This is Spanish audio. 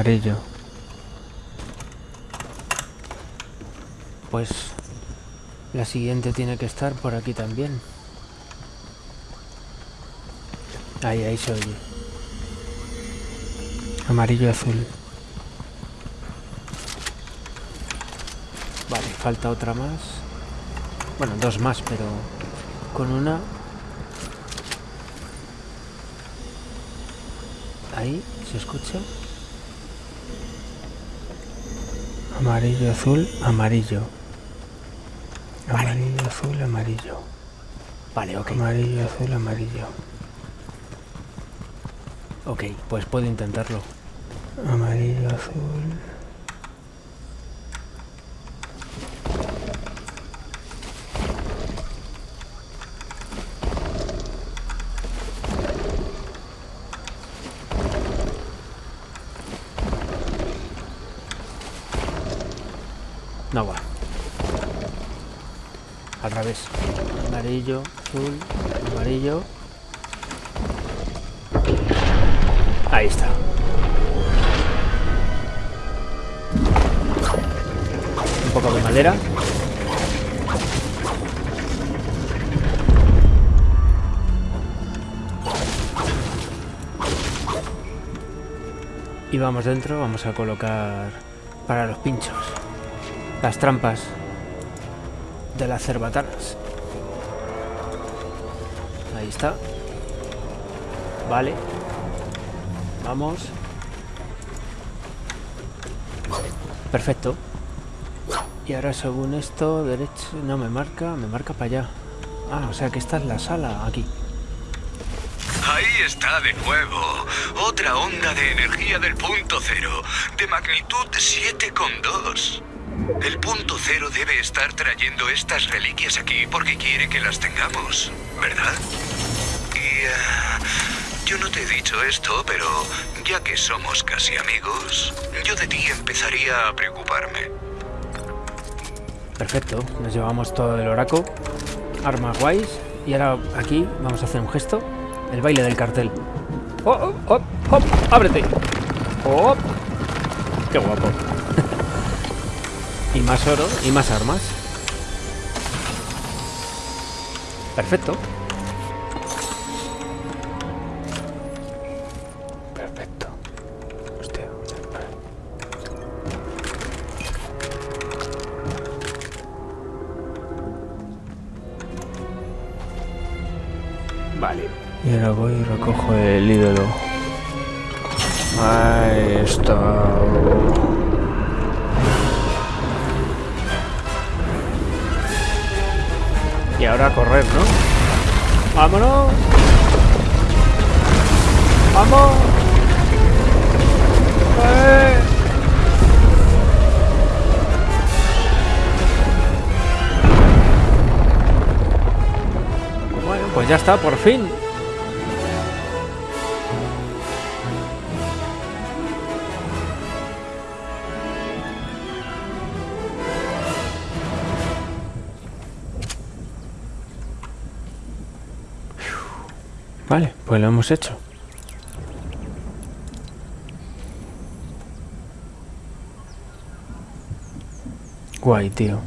Amarillo. Pues la siguiente tiene que estar por aquí también. Ahí, ahí se oye. Amarillo azul. Vale, falta otra más. Bueno, dos más, pero con una... Ahí, ¿se escucha? Amarillo, azul, amarillo. Amarillo, azul, amarillo. Vale, ok. Amarillo, azul, amarillo. Ok, pues puedo intentarlo. Amarillo, azul. No va. Al revés. Amarillo, azul, amarillo. Ahí está. Un poco de madera. Y vamos dentro, vamos a colocar para los pinchos las trampas de las cerbatanas. Ahí está. Vale. Vamos. Perfecto. Y ahora según esto, derecho... No, me marca, me marca para allá. Ah, o sea que esta es la sala, aquí. Ahí está de nuevo. Otra onda de energía del punto cero, de magnitud 7,2. El punto cero debe estar trayendo estas reliquias aquí porque quiere que las tengamos, ¿verdad? Y... eh, yo no te he dicho esto, pero ya que somos casi amigos, yo de ti empezaría a preocuparme. Perfecto, nos llevamos todo el oraco, armas guays, y ahora aquí vamos a hacer un gesto, el baile del cartel. ¡Oh, oh, oh, oh! ábrete! ¡Oh! ¡Qué guapo! y más oro y más armas. Perfecto. Perfecto. Hostia, vale. Y ahora voy y recojo el ídolo. Ahí está. Ahora correr, ¿no? ¡Vámonos! ¡Vamos! ¡Eh! Bueno, pues ya está, por fin. Vale, pues lo hemos hecho. Guay, tío.